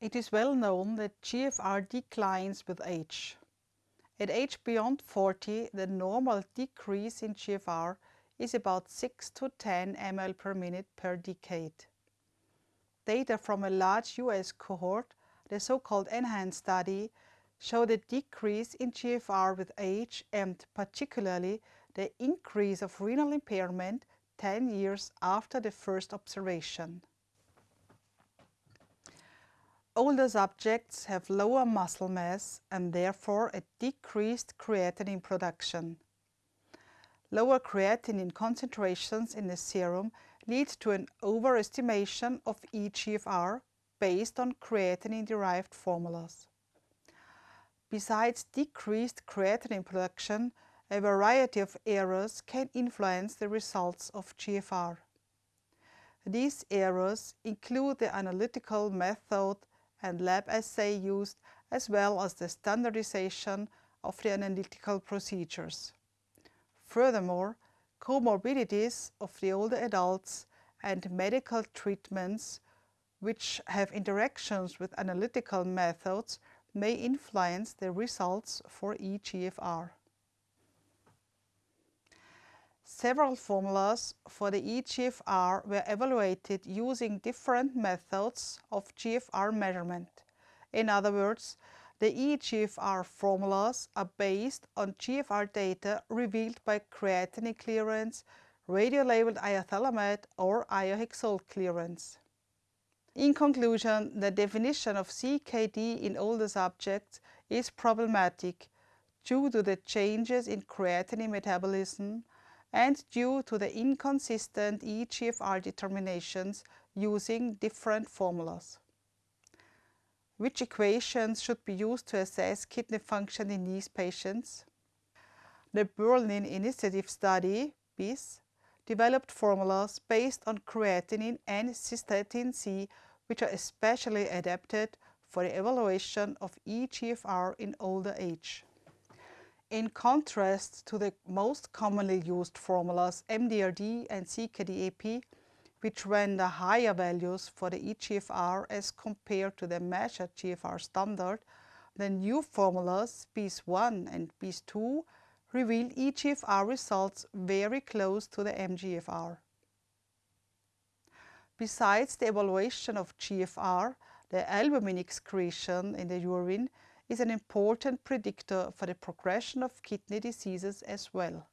It is well known that GFR declines with age. At age beyond 40, the normal decrease in GFR is about 6 to 10 ml per minute per decade. Data from a large US cohort, the so-called NHANES study, show the decrease in GFR with age and particularly the increase of renal impairment 10 years after the first observation. Older subjects have lower muscle mass and therefore a decreased creatinine production. Lower creatinine concentrations in the serum lead to an overestimation of eGFR based on creatinine-derived formulas. Besides decreased creatinine production, a variety of errors can influence the results of GFR. These errors include the analytical method and lab assay used, as well as the standardization of the analytical procedures. Furthermore, comorbidities of the older adults and medical treatments which have interactions with analytical methods may influence the results for eGFR. Several formulas for the eGFR were evaluated using different methods of GFR measurement. In other words, the eGFR formulas are based on GFR data revealed by creatinine clearance, radiolabeled iothalamate or iohexol clearance. In conclusion, the definition of CKD in older subjects is problematic due to the changes in creatinine metabolism and due to the inconsistent eGFR determinations using different formulas. Which equations should be used to assess kidney function in these patients? The Berlin Initiative Study, BIS, developed formulas based on creatinine and cystatin C, which are especially adapted for the evaluation of eGFR in older age. In contrast to the most commonly used formulas MDRD and CKD-EPI, which render higher values for the eGFR as compared to the measured GFR standard, the new formulas BIS-1 and BIS-2 reveal eGFR results very close to the MGFR. Besides the evaluation of GFR, the albumin excretion in the urine is an important predictor for the progression of kidney diseases as well.